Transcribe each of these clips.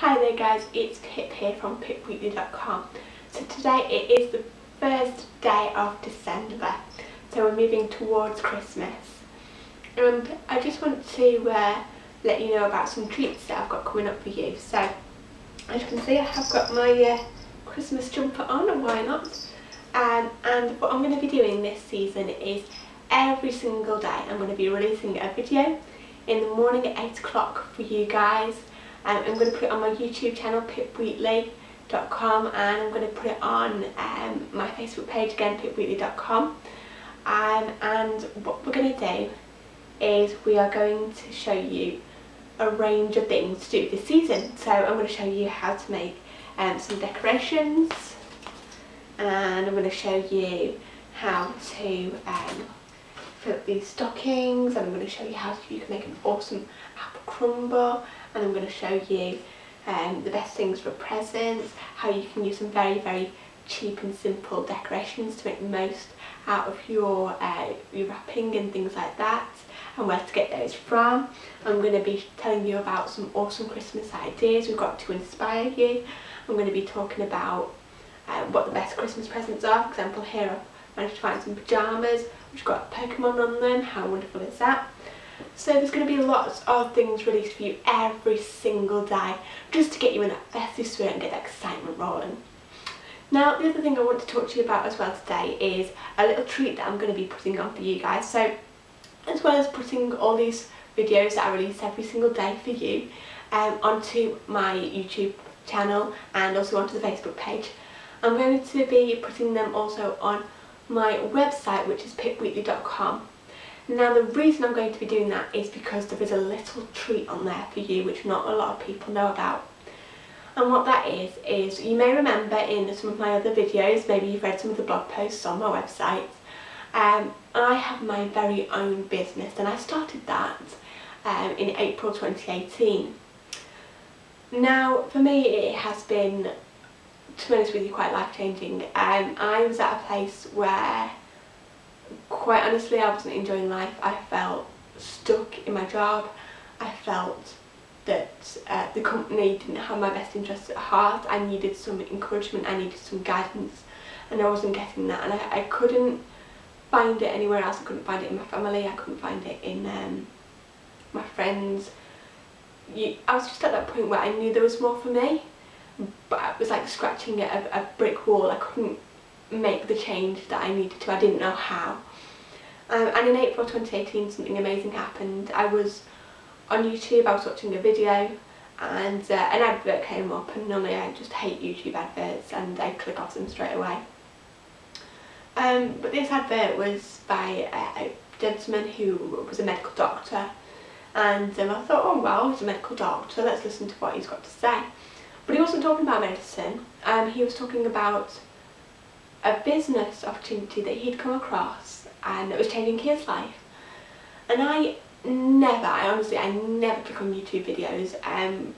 Hi there guys, it's Pip here from pipweekly.com. So today it is the first day of December, so we're moving towards Christmas. And I just want to uh, let you know about some treats that I've got coming up for you. So as you can see I have got my uh, Christmas jumper on, and why not? Um, and what I'm going to be doing this season is every single day I'm going to be releasing a video in the morning at 8 o'clock for you guys um, I'm going to put it on my YouTube channel pipweekly.com and I'm going to put it on um, my Facebook page again pipweekly.com um, and what we're going to do is we are going to show you a range of things to do this season. So I'm going to show you how to make um, some decorations and I'm going to show you how to um, up these stockings and I'm going to show you how you can make an awesome apple crumble and I'm going to show you um, the best things for presents, how you can use some very very cheap and simple decorations to make the most out of your, uh, your wrapping and things like that and where to get those from. I'm going to be telling you about some awesome Christmas ideas we've got to inspire you. I'm going to be talking about uh, what the best Christmas presents are. For example here I've managed to find some pyjamas which got Pokemon on them, how wonderful is that? So there's going to be lots of things released for you every single day just to get you in that festive spirit and get that excitement rolling. Now the other thing I want to talk to you about as well today is a little treat that I'm going to be putting on for you guys. So as well as putting all these videos that I release every single day for you um, onto my YouTube channel and also onto the Facebook page, I'm going to be putting them also on my website which is pipweekly.com now the reason I'm going to be doing that is because there is a little treat on there for you which not a lot of people know about. And what that is, is you may remember in some of my other videos, maybe you've read some of the blog posts on my website, um, I have my very own business and I started that um, in April 2018. Now for me it has been, to be honest with you, quite life changing. Um, I was at a place where quite honestly I wasn't enjoying life. I felt stuck in my job. I felt that uh, the company didn't have my best interests at heart. I needed some encouragement, I needed some guidance and I wasn't getting that and I, I couldn't find it anywhere else. I couldn't find it in my family, I couldn't find it in um, my friends. You, I was just at that point where I knew there was more for me but I was like scratching at a, a brick wall. I couldn't make the change that I needed to. I didn't know how. Um, and in April 2018 something amazing happened. I was on YouTube, I was watching a video and uh, an advert came up and normally I just hate YouTube adverts and I click off them straight away. Um, but this advert was by a, a, gentleman who was a medical doctor and um, I thought, oh well, he's a medical doctor, let's listen to what he's got to say. But he wasn't talking about medicine, um, he was talking about a business opportunity that he'd come across and it was changing his life. And I never, I honestly, I never click on YouTube videos um,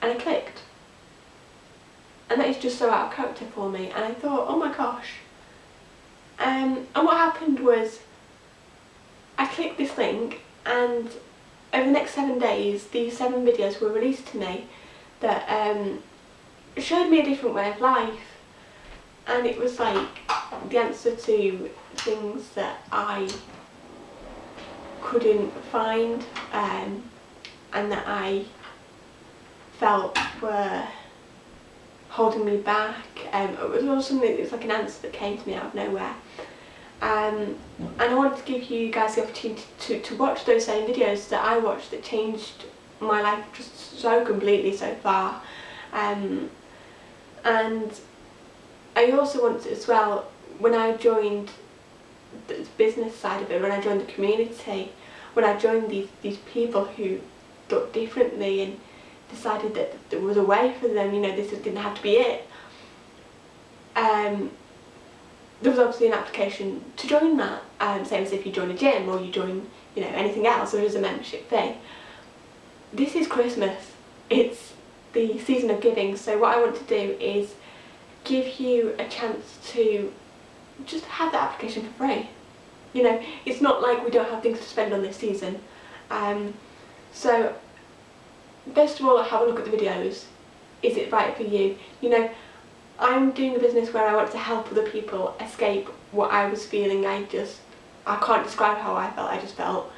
and I clicked. And that is just so out of character for me and I thought, oh my gosh. Um, and what happened was I clicked this link and over the next seven days these seven videos were released to me that um, showed me a different way of life and it was like the answer to things that I couldn't find um, and that I felt were holding me back. Um, it was also something it was like an answer that came to me out of nowhere. Um, and I wanted to give you guys the opportunity to, to watch those same videos that I watched that changed my life just so completely so far. Um, and I also want to, as well, when I joined the business side of it, when I joined the community, when I joined these, these people who thought differently and decided that there was a way for them, you know, this didn't have to be it. Um, there was obviously an application to join that, um, same as if you join a gym or you join, you know, anything else, or there is a membership fee. This is Christmas, it's the season of giving, so what I want to do is give you a chance to just have the application for free. You know, it's not like we don't have things to spend on this season. Um, so first of all have a look at the videos. Is it right for you? You know, I'm doing a business where I want to help other people escape what I was feeling. I just, I can't describe how I felt, I just felt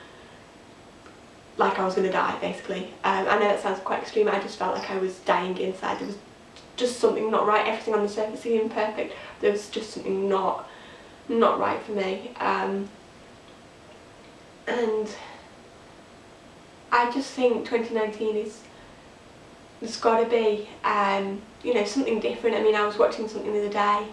like I was going to die basically. Um, I know that sounds quite extreme, I just felt like I was dying inside. There was just something not right, everything on the surface seemed perfect, there was just something not, not right for me. Um, and I just think 2019 is there's got to be um, you know something different I mean I was watching something the other day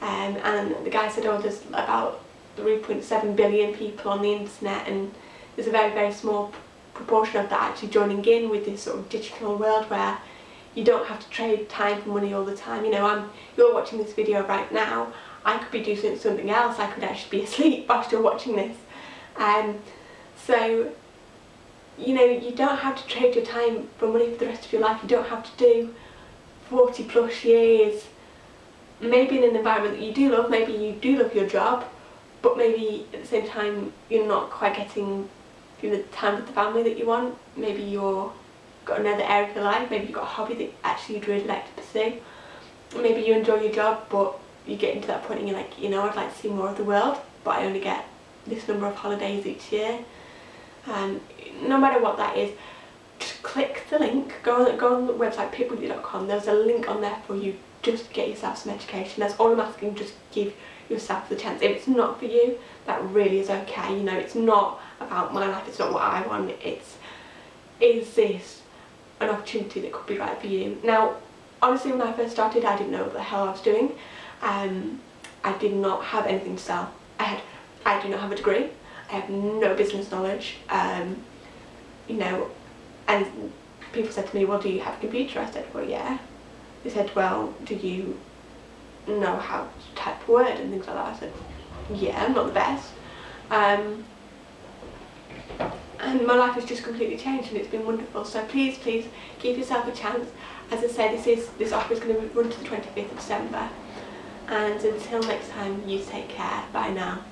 um, and the guy said oh there's about 3.7 billion people on the internet and there's a very very small proportion of that actually joining in with this sort of digital world where you don't have to trade time for money all the time. You know I'm you're watching this video right now. I could be doing something else. I could actually be asleep whilst you're watching this. Um, so you know, you don't have to trade your time for money for the rest of your life. You don't have to do 40 plus years, maybe in an environment that you do love, maybe you do love your job, but maybe at the same time you're not quite getting the time with the family that you want. Maybe you're got another area of your life, maybe you've got a hobby that actually you'd really like to pursue. Maybe you enjoy your job but you get into that point and you're like, you know, I'd like to see more of the world, but I only get this number of holidays each year. And no matter what that is, just click the link, go on, go on the website pipwheatley.com, there's a link on there for you, just get yourself some education, that's all I'm asking, just give yourself the chance. If it's not for you, that really is okay, you know, it's not about my life, it's not what I want, it's, is this an opportunity that could be right for you? Now, honestly, when I first started, I didn't know what the hell I was doing, um, I did not have anything to sell. I had, I do not have a degree, I have no business knowledge, um, you know, and people said to me, well, do you have a computer? I said, well, yeah. They said, well, do you know how to type Word and things like that? I said, yeah, I'm not the best. Um, and my life has just completely changed and it's been wonderful. So please, please give yourself a chance. As I say, this is this offer is going to run to the 25th of December. And until next time, you take care. Bye now.